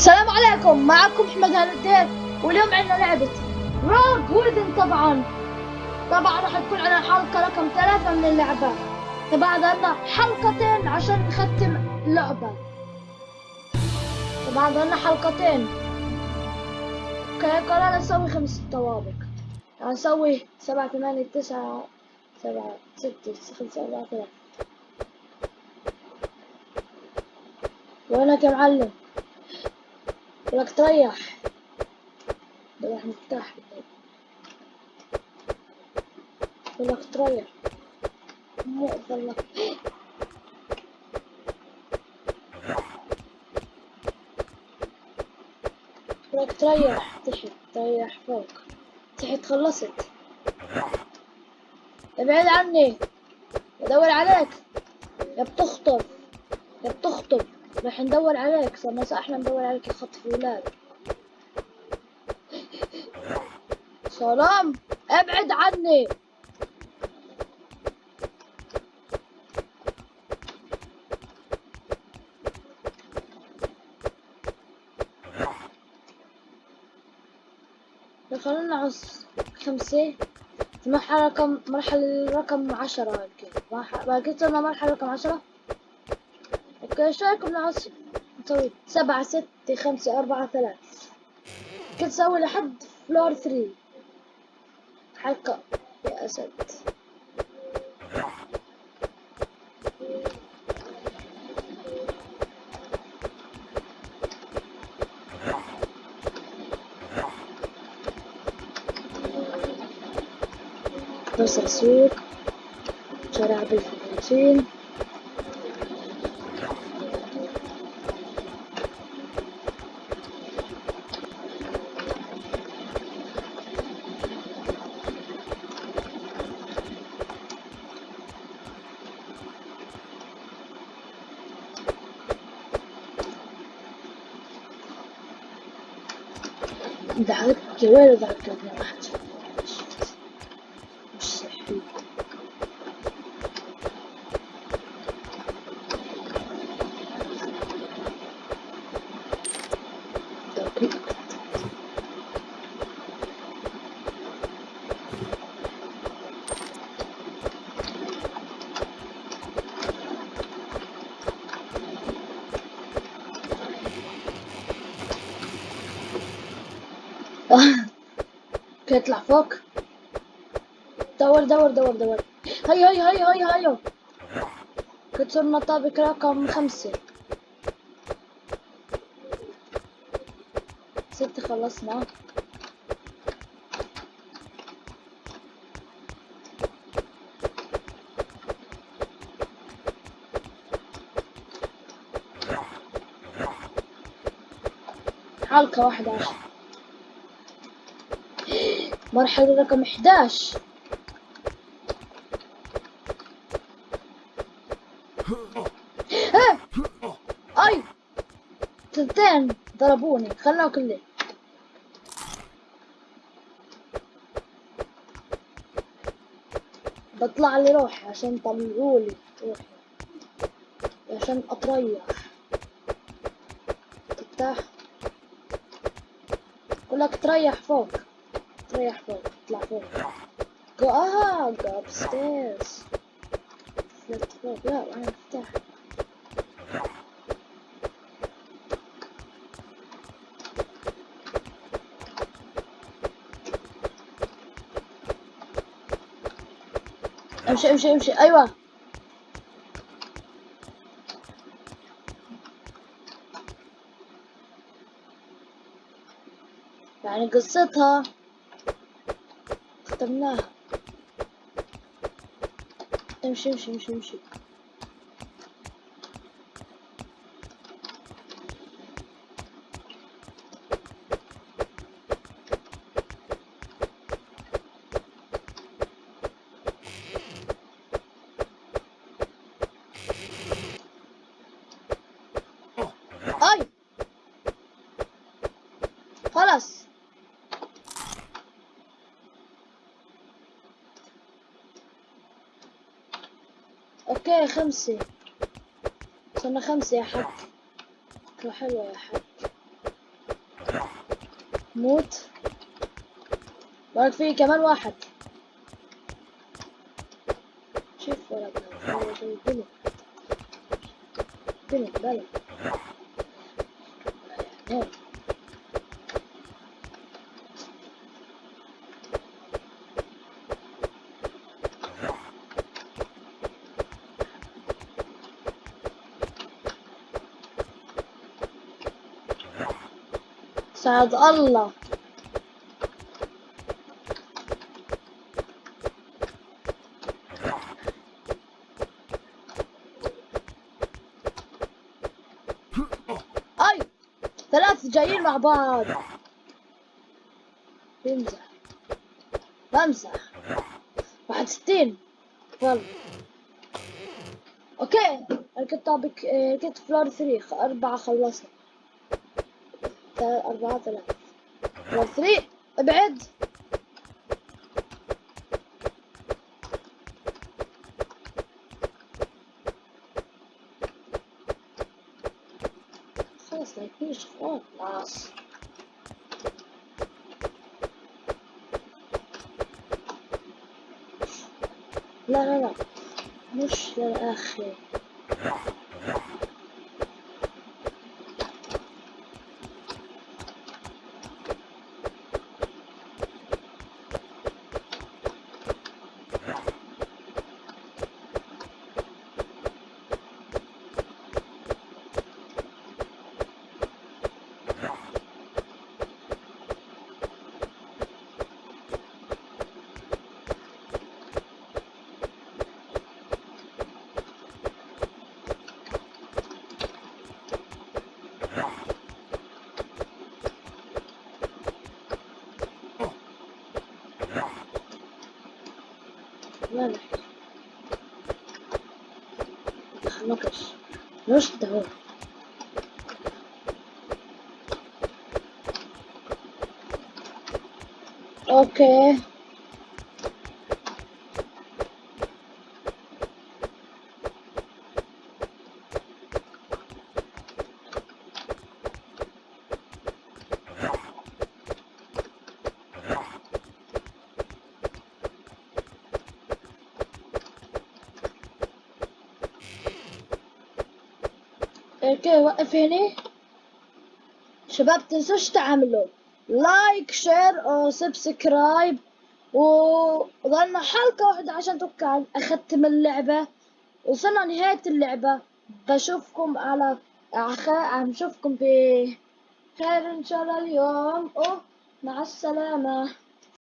السلام عليكم معكم أحمد هالدين واليوم عندنا لعبة روج ويذن طبعا. طبعا راح تكون عندنا حلقة رقم ثلاثة من اللعبة. طبعا عندنا حلقتين عشان نختم اللعبة طبعا عندنا حلقتين. أوكي قررنا نسوي خمس طوابق هنسوي سبعة ثمانية تسعة سبعة ستة خمسة أربعة ثلاثة. وينك يا معلم؟ لك تريح. راح نفتح لك تريح. مو لك. لك تريح. تحت. تريح فوق. تحت خلصت. ابعد عني. بدور عليك. يا بتخطب. يا بتخطب. راح ندور عليك صرنا إحنا ندور عليك يا خطف ولاد سلام ابعد عني. خلينا نعص خمسة. مرحلة رقم مرحلة رقم عشرة باقي لنا مرحلة رقم عشرة؟ رأيكم نعص نسوي سبعة ستة خمسة أربعة ثلاثة. كنت نسوي لحد فلور ثري حلقة. يا أسد. توصل سوق شارع بالفلوتين دعك وين دعك يا واحد مش صحي يطلع فوق دور دور دور دور هيا هيا هيا هيا هيا كسرنا طابق رقم خمسة ستة خلصنا حلقة واحدة عشر مرحلة رقم 11 ها أي! تنتين! ضربوني. خلنا كله بطلع لي روحي عشان طلعولي روحي. عشان أتريح. تفتح؟ لك تريح فوق. تريح فوق اطلع فوق go آه go upstairs فلت فوق لا أنا افتح أمشي أمشي أمشي أيوه. يعني قصتها ختمناها امشي امشي امشي امشي اي خلاص أوكي خمسة. صرنا خمسة يا حق فكرة حلوة يا حق موت. بارك فيه كمان واحد. شوف ولا بنت بنت بلد سعد الله. أي ثلاث جايين مع بعض. بمزح. بمزح. واحد ستين. يلا. okay. ركبت طابق ركبت floor three. أربعة خلصنا. أربعة ثلاثة. three ابعد. خلاص لا يكونش خلاص لا لا لا. مش للآخر. مالك نقش مش دعوة أوكي okay وقف هنا شباب تنسوش تعملوا؟ like share أو subscribe وظلنا حلقة واحدة عشان توقع أختم اللعبة. وصلنا نهاية اللعبة. بشوفكم على خير بشوفكم بخير إن شاء الله اليوم. ومع السلامة.